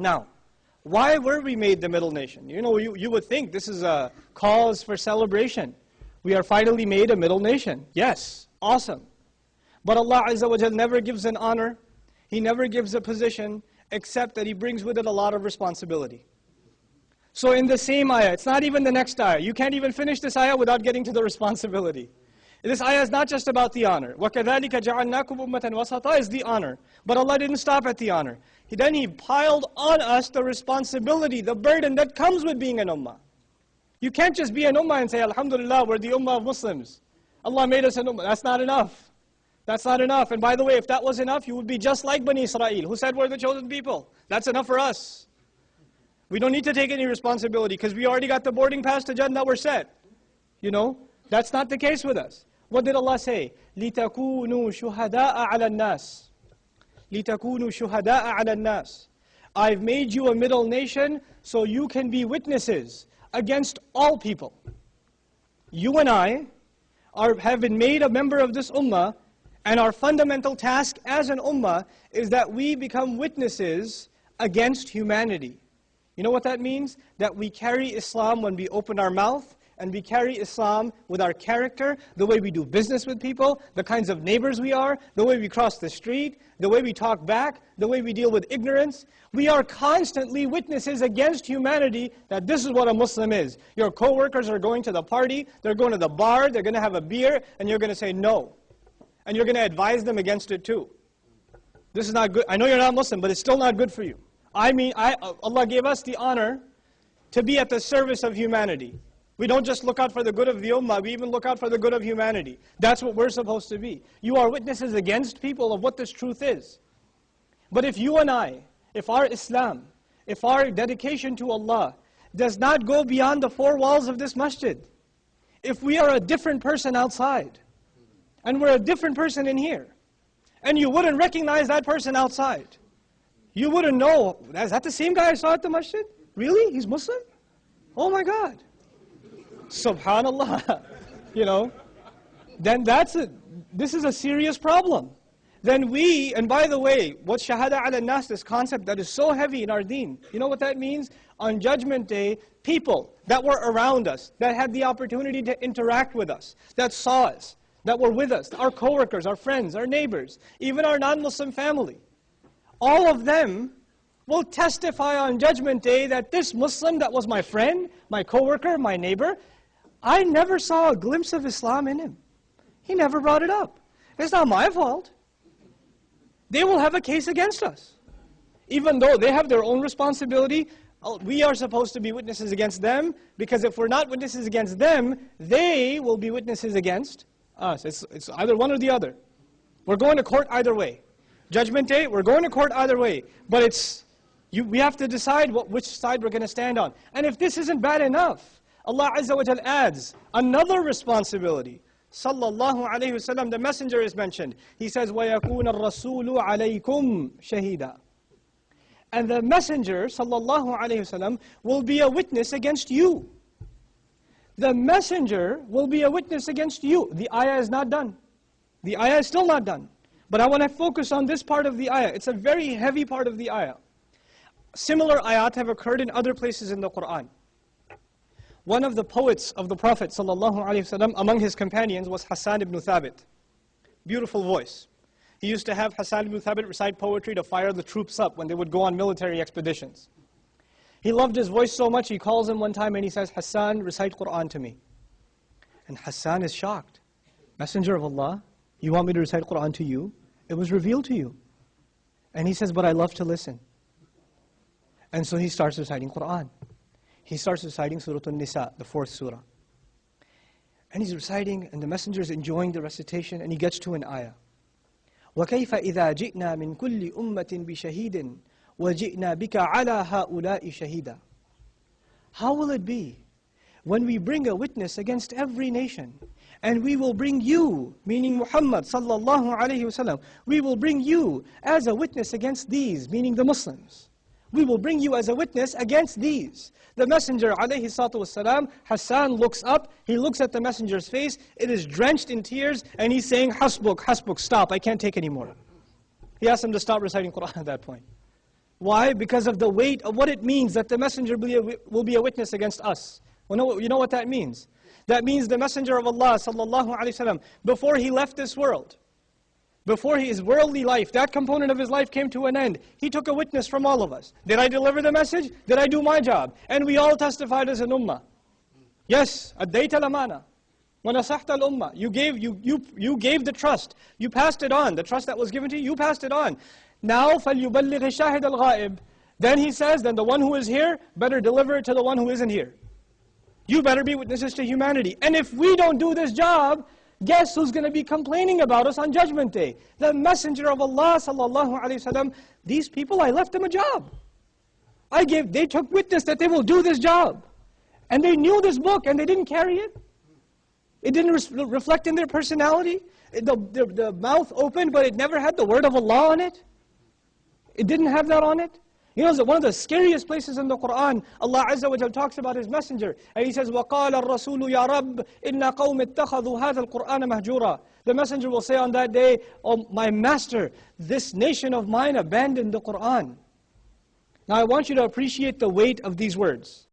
Now, why were we made the middle nation? You know, you, you would think this is a cause for celebration. We are finally made a middle nation. Yes, awesome. But Allah Azza wa Jal never gives an honor, He never gives a position, except that He brings with it a lot of responsibility. So in the same ayah, it's not even the next ayah. You can't even finish this ayah without getting to the responsibility. This ayah is not just about the honor. وَكَذَلِكَ جَعَلْنَاكُمْ أُمَّةً وَسَطًا is the honor. But Allah didn't stop at the honor. He, then He piled on us the responsibility, the burden that comes with being an ummah. You can't just be an ummah and say, Alhamdulillah, we're the ummah of Muslims. Allah made us an ummah. That's not enough. That's not enough. And by the way, if that was enough, you would be just like Bani Israel, who said we're the chosen people. That's enough for us. We don't need to take any responsibility because we already got the boarding pass to Jannah, we're set. You know, that's not the case with us. What did Allah say? لِتَكُونُوا شُهَدَاءَ عَلَى النَّاسِ لِتَكُونُوا شُهَدَاءَ عَلَى النَّاسِ I've made you a middle nation so you can be witnesses against all people. You and I are, have been made a member of this ummah and our fundamental task as an ummah is that we become witnesses against humanity. You know what that means? That we carry Islam when we open our mouth, and we carry Islam with our character, the way we do business with people, the kinds of neighbors we are, the way we cross the street, the way we talk back, the way we deal with ignorance. We are constantly witnesses against humanity that this is what a Muslim is. Your co-workers are going to the party, they're going to the bar, they're going to have a beer, and you're going to say no. And you're going to advise them against it too. This is not good. I know you're not Muslim, but it's still not good for you. I mean, I, Allah gave us the honor to be at the service of humanity. We don't just look out for the good of the ummah, we even look out for the good of humanity. That's what we're supposed to be. You are witnesses against people of what this truth is. But if you and I, if our Islam, if our dedication to Allah does not go beyond the four walls of this masjid, if we are a different person outside, and we're a different person in here, and you wouldn't recognize that person outside, you wouldn't know, is that the same guy I saw at the masjid? Really? He's Muslim? Oh my God. Subhanallah, you know, then that's a, this is a serious problem. Then we, and by the way, what shahada ala nas, this concept that is so heavy in our deen, you know what that means? On judgment day, people that were around us, that had the opportunity to interact with us, that saw us, that were with us, our coworkers, our friends, our neighbors, even our non-Muslim family, all of them will testify on judgment day that this Muslim that was my friend, my coworker, my neighbor, I never saw a glimpse of Islam in him. He never brought it up. It's not my fault. They will have a case against us. Even though they have their own responsibility, uh, we are supposed to be witnesses against them, because if we're not witnesses against them, they will be witnesses against us. It's, it's either one or the other. We're going to court either way. Judgment day, we're going to court either way. But it's, you, we have to decide what, which side we're going to stand on. And if this isn't bad enough, Allah Azza wa Jal adds another responsibility. Sallallahu alayhi wasallam, the messenger is mentioned. He says, وَيَكُونَ الرَّسُولُ عَلَيْكُمْ شَهِيدًا And the messenger, sallallahu alayhi wasallam, will be a witness against you. The messenger will be a witness against you. The ayah is not done. The ayah is still not done. But I want to focus on this part of the ayah. It's a very heavy part of the ayah. Similar ayat have occurred in other places in the Qur'an. One of the poets of the Prophet ﷺ among his companions was Hassan ibn Thabit. Beautiful voice. He used to have Hassan ibn Thabit recite poetry to fire the troops up when they would go on military expeditions. He loved his voice so much, he calls him one time and he says, Hassan, recite Qur'an to me. And Hassan is shocked. Messenger of Allah, you want me to recite Qur'an to you? It was revealed to you. And he says, but I love to listen. And so he starts reciting Qur'an he starts reciting Surah An-Nisa, the fourth surah. And he's reciting, and the messenger is enjoying the recitation, and he gets to an ayah. وَكَيْفَ إِذَا جِئْنَا مِنْ كُلِّ أُمَّةٍ بِشَهِيدٍ وَجِئْنَا بِكَ عَلَى هَؤُلَاءِ شَهِيدًا How will it be when we bring a witness against every nation, and we will bring you, meaning Muhammad sallallahu alayhi wasallam, we will bring you as a witness against these, meaning the Muslims. We will bring you as a witness against these. The messenger, alayhi salatu wasalam, Hassan looks up, he looks at the messenger's face, it is drenched in tears, and he's saying, Hasbuk, Hasbuk, stop, I can't take anymore. He asked him to stop reciting Quran at that point. Why? Because of the weight of what it means that the messenger will be a, witness against us. Well, know, you know what that means? That means the messenger of Allah sallallahu alaihi wasallam before he left this world, before his worldly life, that component of his life came to an end. He took a witness from all of us. Did I deliver the message? Did I do my job? And we all testified as an ummah. Yes, أديت الأمانة ونصحت الأمة. You gave, you, you, you gave the trust. You passed it on. The trust that was given to you, you passed it on. Now, فَلْيُبَلِّغِ الشَّاهِدَ الْغَائِبِ Then he says, then the one who is here better deliver it to the one who isn't here. You better be witnesses to humanity. And if we don't do this job, guess who's going to be complaining about us on Judgment Day? The Messenger of Allah sallallahu alaihi wasallam. These people, I left them a job. I gave, they took witness that they will do this job. And they knew this book and they didn't carry it. It didn't re reflect in their personality. The, the, the mouth opened, but it never had the word of Allah on it. It didn't have that on it. You know, one of the scariest places in the Quran, Allah Azza wa Jal talks about His Messenger. And He says, وَقَالَ الرَّسُولُ يَا رَبِّ إِنَّ قَوْمِ اتَّخَذُوا هَذَا الْقُرْآنَ مَهْجُورًا The Messenger will say on that day, Oh my Master, this nation of mine abandoned the Quran. Now I want you to appreciate the weight of these words.